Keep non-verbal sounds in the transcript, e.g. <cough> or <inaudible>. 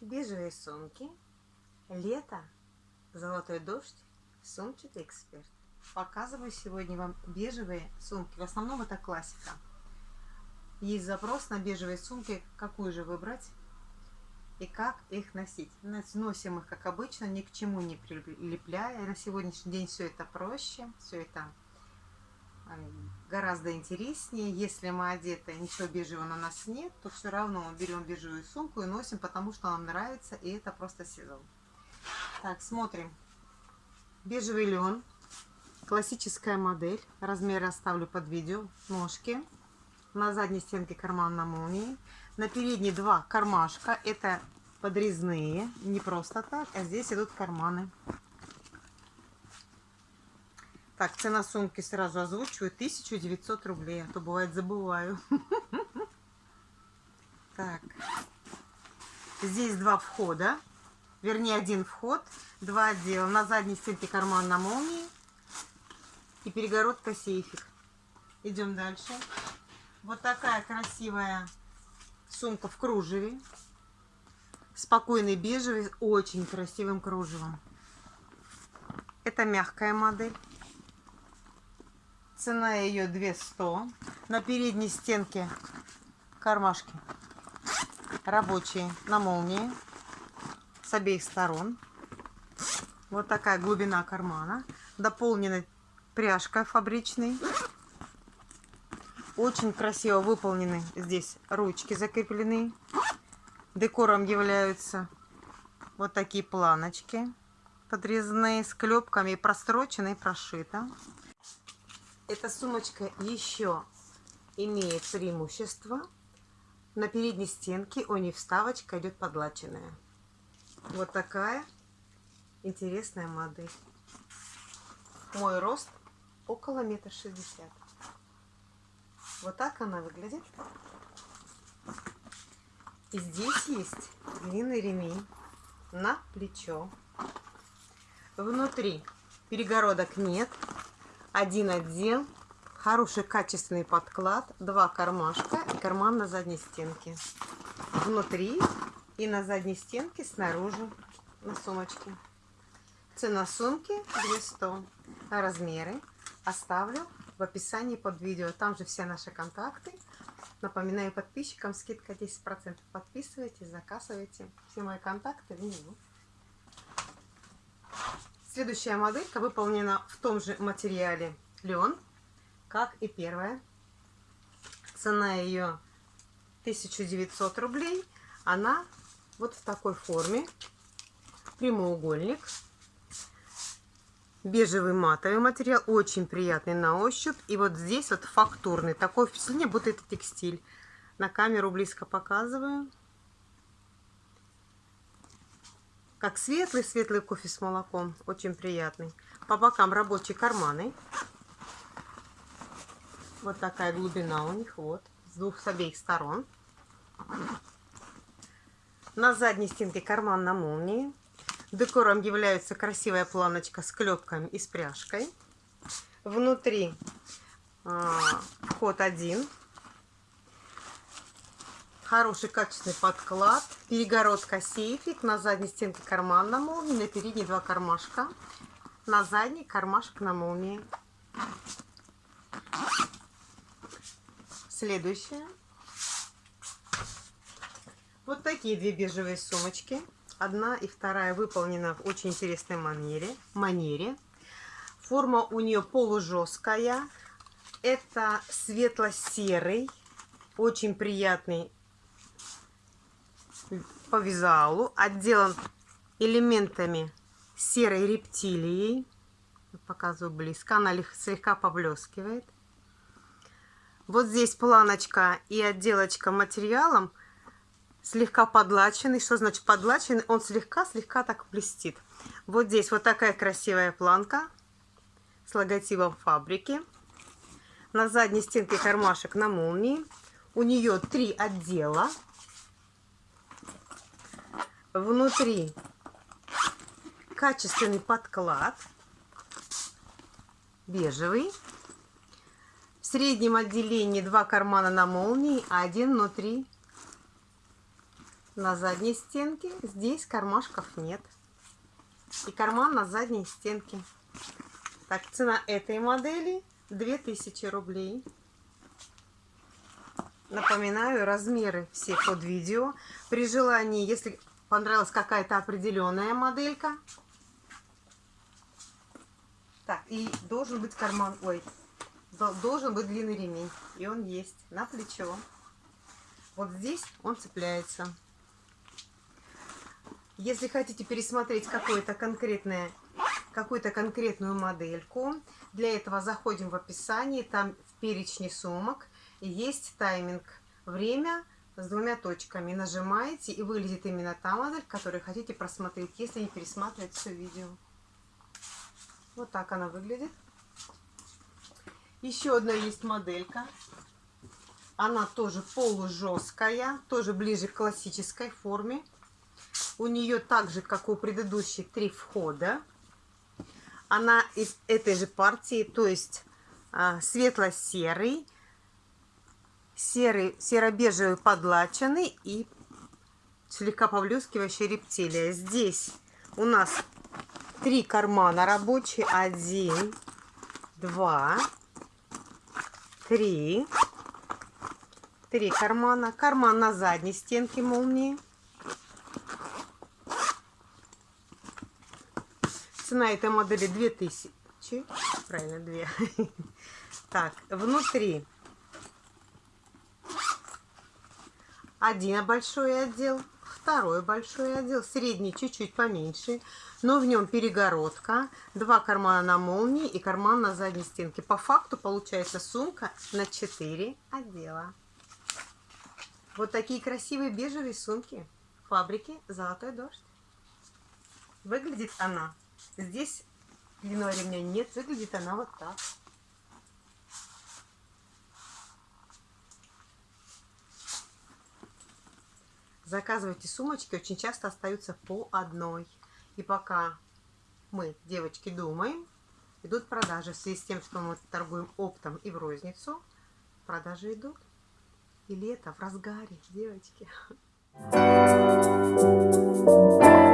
бежевые сумки, лето, золотой дождь, сумчатый эксперт. Показываю сегодня вам бежевые сумки. В основном это классика. Есть запрос на бежевые сумки, какую же выбрать и как их носить. Носим их, как обычно, ни к чему не прилепляя. На сегодняшний день все это проще, все это гораздо интереснее. Если мы одеты, ничего бежевого на нас нет, то все равно мы берем бежевую сумку и носим, потому что нам нравится, и это просто сезон. Так, смотрим. Бежевый лен. Классическая модель. Размеры оставлю под видео. Ножки. На задней стенке карман на молнии. На передней два кармашка. Это подрезные. Не просто так, а здесь идут карманы. Так, цена сумки сразу озвучиваю. 1900 рублей. А то бывает забываю. <laughs> Так. Здесь два входа. Вернее, один вход. Два отдела. На задней стенке карман на молнии. И перегородка сейфик. Идем дальше. Вот такая красивая сумка в кружеве. Спокойный бежевый, очень красивым кружевом. Это мягкая модель. Цена ее 200. На передней стенке кармашки рабочие на молнии с обеих сторон. Вот такая глубина кармана. Дополнена пряжкой фабричной. Очень красиво выполнены здесь ручки закреплены. Декором являются вот такие планочки подрезанные с клепками, прострочены и прошито. Эта сумочка еще имеет преимущество. На передней стенке у нее вставочка идет подлаченная. Вот такая интересная модель. Мой рост около метра шестьдесят. Вот так она выглядит. И здесь есть длинный ремень на плечо. Внутри перегородок нет, один отдел, хороший качественный подклад, два кармашка и карман на задней стенке. Внутри и на задней стенке снаружи на сумочке. Цена сумки 200. Размеры оставлю в описании под видео. Там же все наши контакты. Напоминаю подписчикам, скидка 10%. Подписывайтесь, заказывайте. Все мои контакты внизу. Следующая моделька выполнена в том же материале лен, как и первая. Цена ее 1900 рублей. Она вот в такой форме. Прямоугольник. Бежевый матовый материал. Очень приятный на ощупь. И вот здесь вот фактурный. Такое впечатление, будто это текстиль. На камеру близко показываю. Как светлый-светлый кофе с молоком. Очень приятный. По бокам рабочие карманы. Вот такая глубина у них. Вот. С двух, с обеих сторон. На задней стенке карман на молнии. Декором является красивая планочка с клепками и с пряжкой. Внутри а, вход один Хороший качественный подклад. Перегородка сейфик. На задней стенке карман на молнии. На передней два кармашка. На задней кармашек на молнии. Следующее. Вот такие две бежевые сумочки. Одна и вторая выполнена в очень интересной манере. манере. Форма у нее полужесткая. Это светло-серый, очень приятный по визуалу, отделан элементами серой рептилией. Показываю близко, она слегка поблескивает. Вот здесь планочка и отделочка материалом слегка подлаченный. Что значит подлаченный? Он слегка-слегка так блестит. Вот здесь вот такая красивая планка с логотипом фабрики. На задней стенке кармашек на молнии. У нее три отдела. Внутри качественный подклад, бежевый. В среднем отделении два кармана на молнии, один внутри на задней стенке. Здесь кармашков нет. И карман на задней стенке. Так, цена этой модели 2000 рублей. Напоминаю, размеры все под видео. При желании, если понравилась какая-то определенная моделька. Так, и должен быть карман, ой, должен быть длинный ремень. И он есть на плечо. Вот здесь он цепляется. Если хотите пересмотреть какое-то конкретное какую-то конкретную модельку, для этого заходим в описание, там в перечне сумок есть тайминг, время с двумя точками. Нажимаете и вылезет именно та модель, которую хотите просмотреть, если не пересматривать все видео. Вот так она выглядит. Еще одна есть моделька. Она тоже полужесткая, тоже ближе к классической форме. У нее так же, как у предыдущей, три входа. Она из этой же партии, то есть а, светло-серый, серый, серо-бежевый подлаченный и слегка поблескивающая рептилия. Здесь у нас три кармана рабочие. Один, два, три. Три кармана. Карман на задней стенке молнии. Цена этой модели 2000. Правильно, 2. <laughs> Так, внутри один большой отдел, второй большой отдел, средний чуть-чуть поменьше, но в нем перегородка, два кармана на молнии и карман на задней стенке. По факту получается сумка на 4 отдела. Вот такие красивые бежевые сумки фабрики «Золотой дождь». Выглядит она Здесь длинного ремня нет, выглядит она вот так. Заказывайте сумочки, очень часто остаются по одной. И пока мы, девочки, думаем, идут продажи. В связи с тем, что мы торгуем оптом и в розницу, продажи идут. И лето в разгаре, девочки. Thank you.